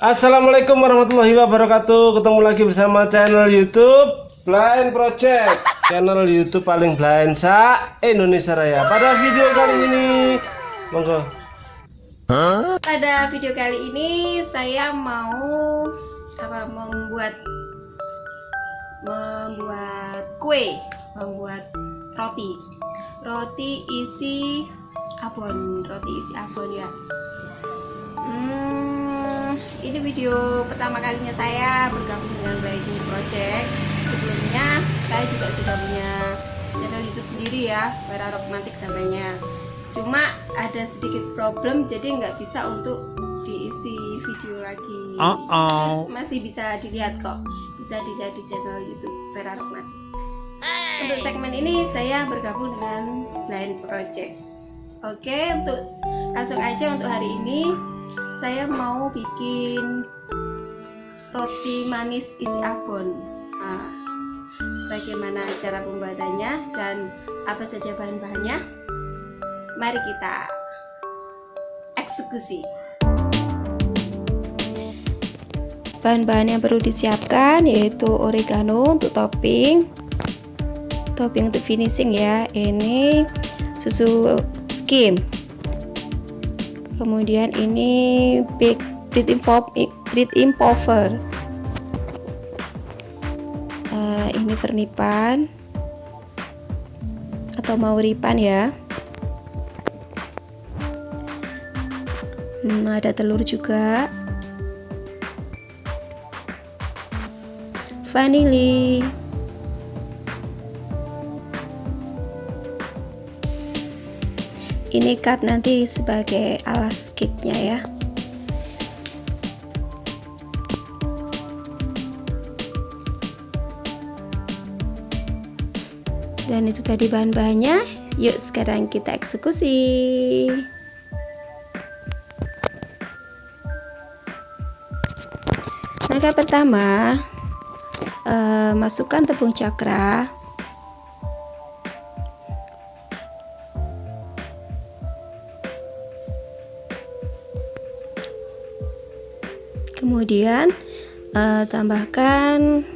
Assalamualaikum warahmatullahi wabarakatuh. Ketemu lagi bersama channel youtube Blind Project. Channel youtube paling blind sa Indonesia Raya. Pada video kali ini Monggo. Pada video kali ini Saya mau apa Membuat Membuat kue Membuat roti. Roti isi abon Roti isi abon ya. Hmm ini video pertama kalinya saya bergabung dengan Blinding Project. Sebelumnya saya juga sudah punya channel YouTube sendiri ya para romantik namanya. Cuma ada sedikit problem jadi nggak bisa untuk diisi video lagi. Uh -oh. masih bisa dilihat kok. Bisa dilihat di channel YouTube para romantik. Untuk segmen ini saya bergabung dengan Blind Project. Oke untuk langsung aja untuk hari ini saya mau bikin roti manis isi abon nah, bagaimana cara pembuatannya dan apa saja bahan-bahannya? Mari kita eksekusi. Bahan-bahan yang perlu disiapkan yaitu oregano untuk topping topping untuk finishing ya. Ini susu skim kemudian ini big bread impover uh, ini pernipan. Atau mauripan ya? Hmm, ada telur juga. Vanili ini cup nanti sebagai alas cake-nya ya. Dan itu tadi bahan-bahannya. Yuk sekarang kita eksekusi. Langkah pertama uh, masukkan tepung cakra kemudian uh, tambahkan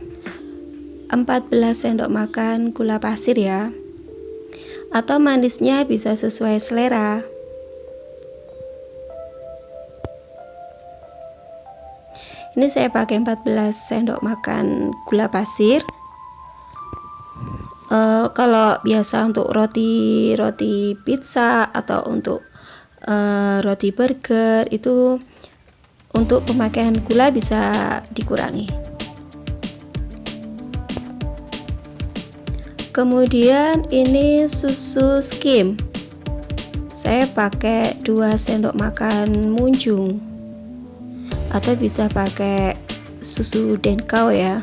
14 sendok makan gula pasir ya. Atau manisnya bisa sesuai selera. Ini saya pakai 14 sendok makan gula pasir. Uh, kalau biasa untuk roti roti pizza atau untuk uh, roti burger itu untuk pemakaian gula bisa dikurangi. Kemudian ini susu skim. Saya pakai 2 sendok makan munjung. Atau bisa pakai susu denkau ya.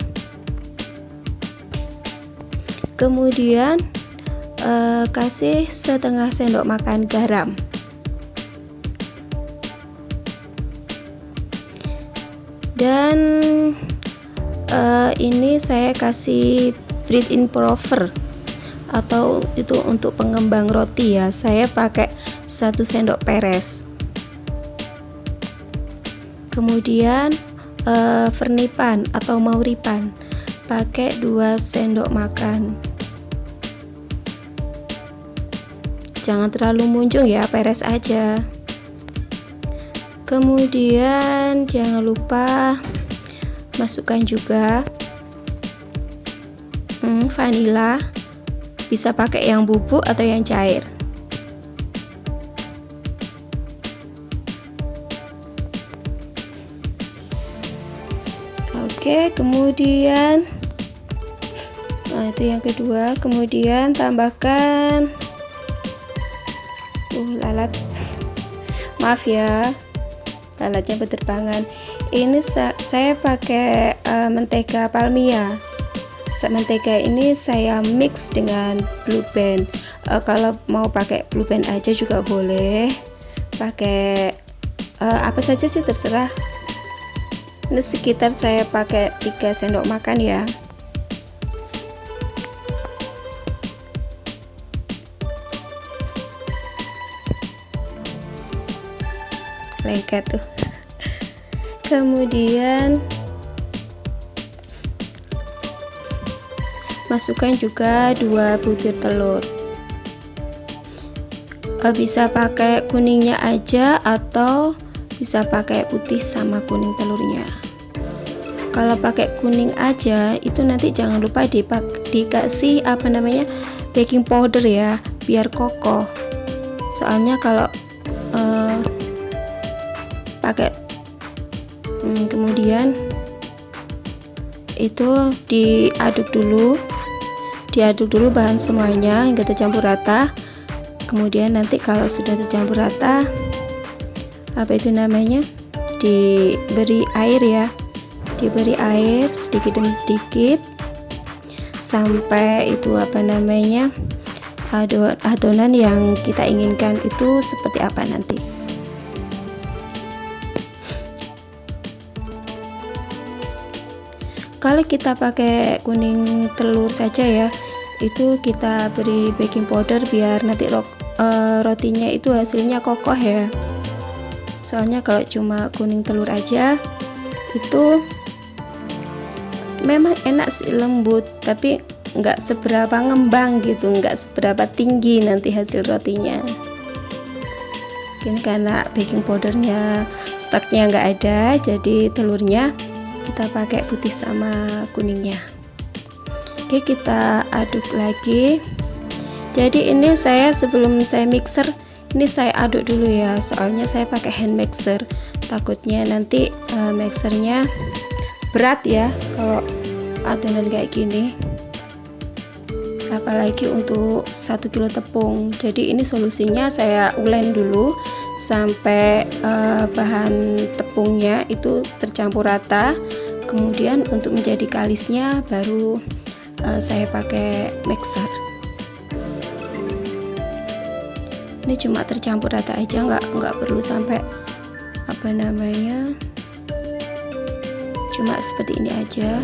Kemudian eh, kasih setengah sendok makan garam dan uh, ini saya kasih bread improver atau itu untuk pengembang roti ya. Saya pakai satu sendok peres. Kemudian uh, vernipan atau mauripan. Pakai 2 sendok makan. Jangan terlalu muncung ya peres aja kemudian jangan lupa masukkan juga hmm, vanila. Bisa pakai yang bubuk atau yang cair. Oke kemudian nah itu yang kedua. Kemudian tambahkan uh lalat. Maaf ya alatnya berterbangan. Ini sa saya pakai uh, mentega palmia. Mentega ini saya mix dengan blue band. Uh, kalau mau pakai blue band aja juga boleh. Pakai uh, apa saja sih terserah. Ini sekitar saya pakai 3 sendok makan ya. Lengket tuh kemudian masukkan juga dua butir telur. Eh, bisa pakai kuningnya aja atau bisa pakai putih sama kuning telurnya. Kalau pakai kuning aja itu nanti jangan lupa dipak dikasih apa namanya baking powder ya biar kokoh. Soalnya kalau uh, pakai hmm, kemudian itu diaduk dulu. Diaduk dulu bahan semuanya hingga tercampur rata. Kemudian nanti kalau sudah tercampur rata apa itu namanya? Diberi air ya. Diberi air sedikit demi sedikit sampai itu apa namanya? Adonan yang kita inginkan itu seperti apa nanti kalau kita pakai kuning telur saja ya itu kita beri baking powder biar nanti ro uh, rotinya itu hasilnya kokoh ya. Soalnya kalau cuma kuning telur aja itu memang enak sih lembut tapi nggak seberapa ngembang gitu nggak seberapa tinggi nanti hasil rotinya. Ini karena baking powdernya stoknya nggak ada jadi telurnya kita pakai putih sama kuningnya. Oke kita aduk lagi. Jadi ini saya sebelum saya mixer ini saya aduk dulu ya. Soalnya saya pakai hand mixer. Takutnya nanti uh, mixernya berat ya kalau adonan kayak gini. Apalagi untuk satu kilo tepung. Jadi ini solusinya saya ulen dulu sampai uh, bahan tepungnya itu tercampur rata kemudian untuk menjadi kalisnya baru uh, saya pakai mixer. Ini cuma tercampur rata aja nggak nggak perlu sampai apa namanya cuma seperti ini aja.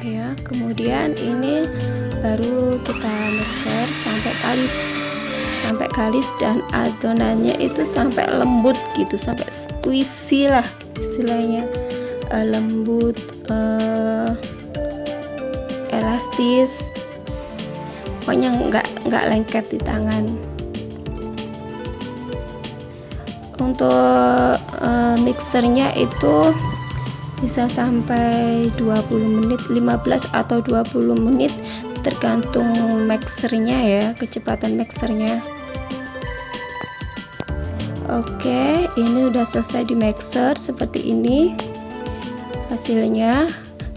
Ya kemudian ini baru kita mixer sampai kalis sampai kalis dan adonannya itu sampai lembut gitu sampai squishy lah istilahnya. Uh, lembut uh, elastis. Pokoknya nggak nggak lengket di tangan. Untuk uh, mixernya itu bisa sampai 20 menit 15 atau 20 menit tergantung mixernya ya kecepatan mixernya Oke ini udah selesai di mixer seperti ini hasilnya.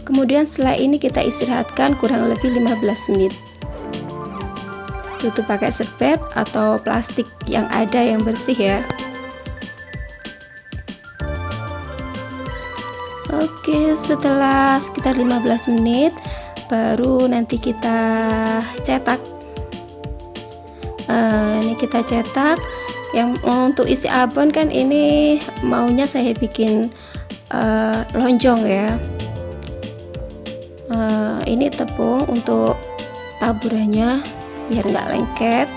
Kemudian setelah ini kita istirahatkan kurang lebih 15 menit. Tutup pakai serbet atau plastik yang ada yang bersih ya. Oke setelah sekitar 15 menit baru nanti kita cetak. Uh, ini kita cetak yang untuk isi abon kan ini maunya saya bikin uh, lonjong ya uh, ini tepung untuk taburannya biar nggak lengket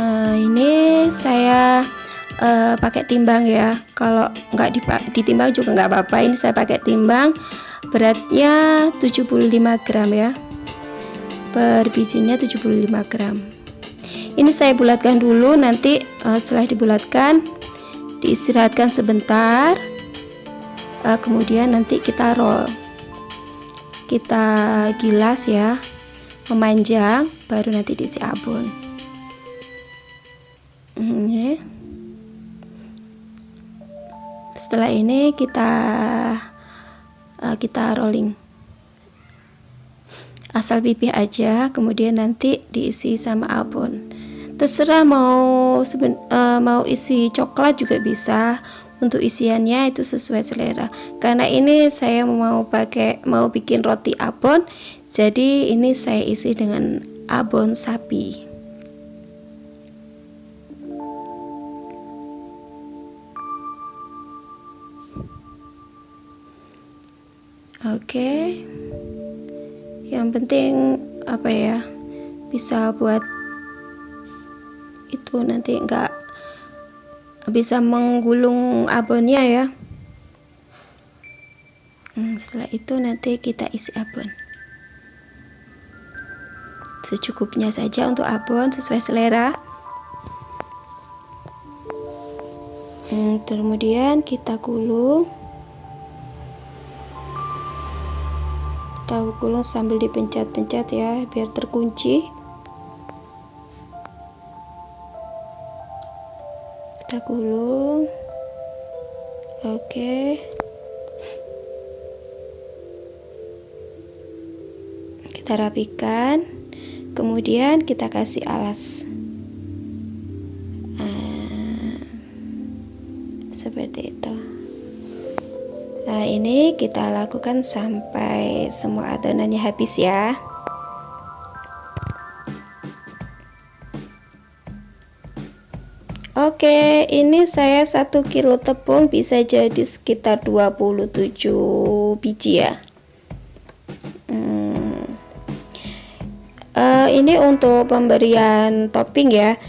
Nah, ini saya uh, pakai timbang ya. Kalau nggak ditimbang juga nggak apa-apa. Ini saya pakai timbang. Beratnya 75 gram ya. Per bijinya 75 gram. Ini saya bulatkan dulu. Nanti uh, setelah dibulatkan, diistirahatkan sebentar. Uh, kemudian nanti kita roll. Kita gilas ya, memanjang. Baru nanti diisi abon ini setelah ini kita uh, kita rolling. Asal pipih aja kemudian nanti diisi sama abon terserah mau uh, mau isi coklat juga bisa. Untuk isiannya itu sesuai selera. Karena ini saya mau pakai mau bikin roti abon jadi ini saya isi dengan abon sapi Oke. Okay. Yang penting apa ya bisa buat itu nanti enggak bisa menggulung abonnya ya hmm, setelah itu nanti kita isi abon secukupnya saja untuk abon sesuai selera hmm, kemudian kita gulung kita gulung sambil dipencet-pencet ya biar terkunci. Kita gulung. Oke. Kita rapikan. Kemudian kita kasih alas. Nah, seperti itu Nah, ini kita lakukan sampai semua adonannya habis ya. Oke, ini saya satu kilo tepung bisa jadi sekitar 27 biji ya. Hmm. Uh, ini untuk pemberian topping ya.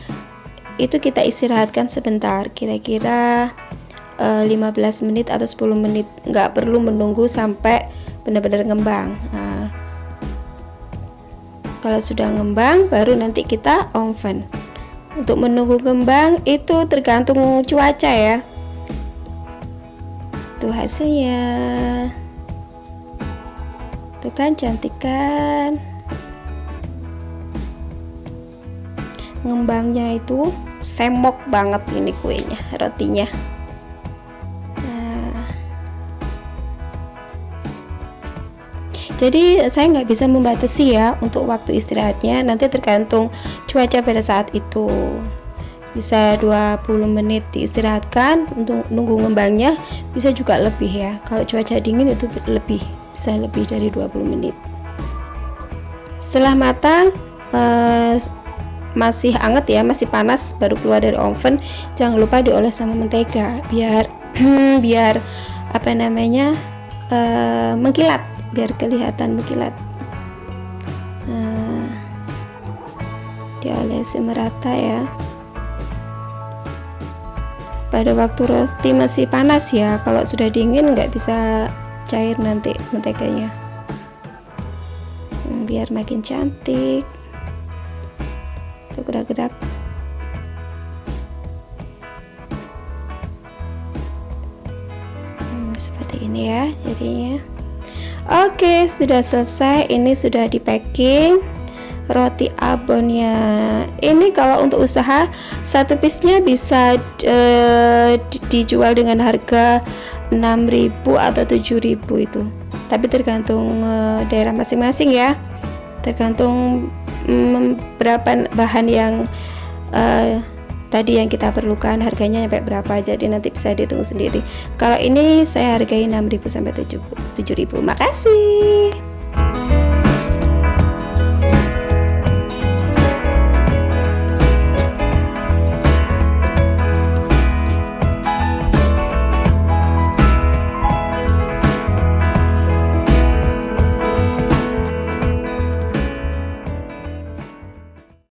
Itu kita istirahatkan sebentar, kira-kira 15 eh, menit atau 10 menit. Nggak perlu menunggu sampai benar-benar ngembang. Nah, kalau sudah ngembang baru nanti kita oven untuk menunggu ngembang itu tergantung cuaca ya. Tuh hasilnya. Tuh kan cantik kan? Ngembangnya itu semok banget ini kuenya rotinya jadi saya nggak bisa membatasi ya untuk waktu istirahatnya. Nanti tergantung cuaca pada saat itu. Bisa 20 menit diistirahatkan untuk nunggu ngembangnya bisa juga lebih ya. Kalau cuaca dingin itu lebih bisa lebih dari 20 menit. Setelah matang eh, masih hangat ya masih panas baru keluar dari oven jangan lupa dioles sama mentega biar biar apa namanya eh, mengkilat biar kelihatan berkilat nah, diolesi merata ya. Pada waktu roti masih panas ya kalau sudah dingin nggak bisa cair nanti menteganya. Hmm, biar makin cantik. Tuh gerak-gerak. Hmm, seperti ini ya jadinya Oke, sudah selesai. Ini sudah di packing roti abonnya. Ini kalau untuk usaha satu piece-nya bisa uh, dijual dengan harga 6.000 atau 7.000 itu. Tapi tergantung uh, daerah masing-masing ya. Tergantung um, berapa bahan yang uh, tadi yang kita perlukan harganya sampai berapa jadi nanti bisa dihitung sendiri. Kalau ini saya hargai 6000 sampai 7000 makasih